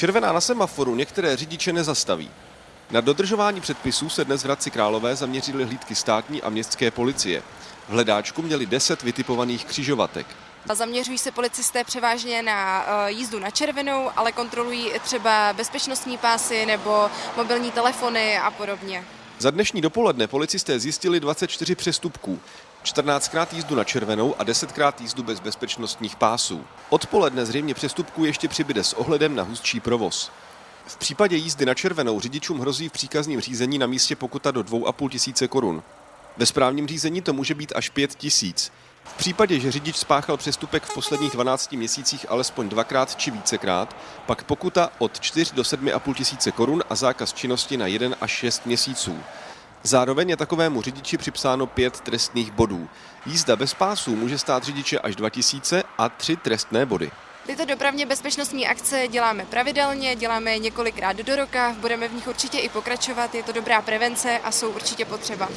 Červená na semaforu některé řidiče nezastaví. Na dodržování předpisů se dnes v Hradci Králové zaměřily hlídky státní a městské policie. V hledáčku měli 10 vytipovaných křižovatek. Zaměřují se policisté převážně na eh, jízdu na červenou, ale kontrolují třeba bezpečnostní pásy nebo mobilní telefony a podobně. Za dnešní dopoledne policisté zjistili 24 přestupků. 14krát jízdu na červenou a 10krát jízdu bez bezpečnostních pásů. Odpoledne zřejmě přestupků ještě přibyde s ohledem na hustší provoz. V případě jízdy na červenou řidičům hrozí v příkazním řízení na místě pokuta do 2,5 tisíce korun. Ve správním řízení to může být až 5 tisíc. V případě, že řidič spáchal přestupek v posledních 12 měsících alespoň dvakrát či vícekrát, pak pokuta od 4 do 7,5 tisíce korun a zákaz činnosti na 1 až 6 měsíců. Zároveň je takovému řidiči připsáno pět trestných bodů. Jízda bez pásů může stát řidiče až 2000 a tři trestné body. Tyto dopravně bezpečnostní akce děláme pravidelně, děláme je několikrát do roka, budeme v nich určitě i pokračovat, je to dobrá prevence a jsou určitě potřeba.